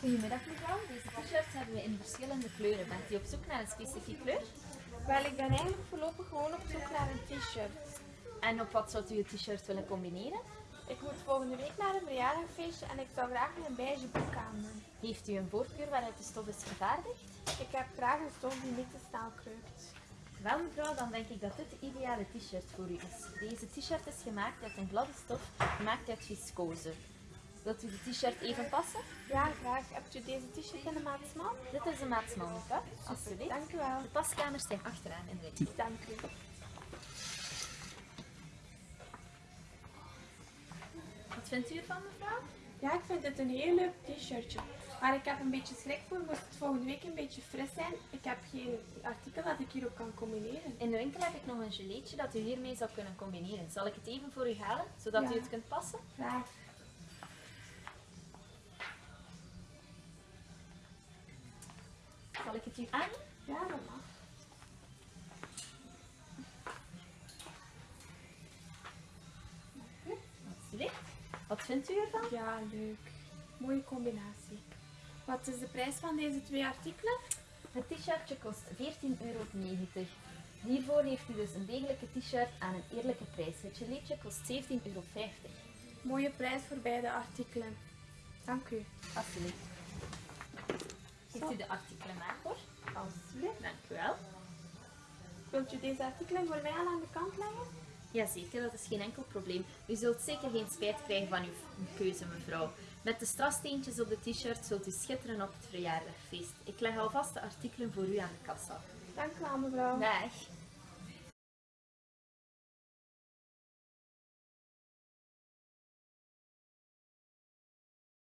Goedemiddag mevrouw, deze t-shirts hebben we in verschillende kleuren. Bent u op zoek naar een specifieke kleur? Wel, ik ben eigenlijk voorlopig gewoon op zoek naar een t-shirt. En op wat zou u het t-shirt willen combineren? Ik moet volgende week naar een verjaardagfeestje en ik zou graag een beige broek aan doen. Heeft u een voorkeur waaruit de stof is vervaardigd? Ik heb graag een stof die niet te snel kreukt. Wel mevrouw, dan denk ik dat dit de ideale t-shirt voor u is. Deze t-shirt is gemaakt uit een gladde stof, gemaakt uit viscose. Wilt u de t-shirt even passen? Ja, graag. Hebt u deze t-shirt in de maat? Dit is de maat small alsjeblieft. Dank u wel. De paskamers zijn achteraan in de richting. Dank u. Wat vindt u ervan mevrouw? Ja, ik vind het een heel leuk t-shirtje. Maar ik heb een beetje schrik voor, moest het volgende week een beetje fris zijn. Ik heb geen artikel dat ik hierop kan combineren. In de winkel heb ik nog een geleetje dat u hiermee zou kunnen combineren. Zal ik het even voor u halen, zodat Ja. u het kunt passen? Graag. Zal het u aan? Ja, dat mag. Alsjeblieft. Wat vindt u ervan? Ja, leuk. Mooie combinatie. Wat is de prijs van deze twee artikelen? Het t-shirtje kost 14,90 euro. Hiervoor heeft u dus een degelijke t-shirt aan een eerlijke prijs. Het geleetje kost 17,50 euro. Mooie prijs voor beide artikelen. Dank u. Alsjeblieft. U de artikelen maar voor? Alsjeblieft. Dank u wel. Wilt u deze artikelen voor mij al aan de kant leggen? Jazeker, dat is geen enkel probleem. U zult zeker geen spijt krijgen van uw keuze, mevrouw. Met de strassteentjes op de t-shirt zult u schitteren op het verjaardagfeest. Ik leg alvast de artikelen voor u aan de kassa. Dank u wel, mevrouw. Dag.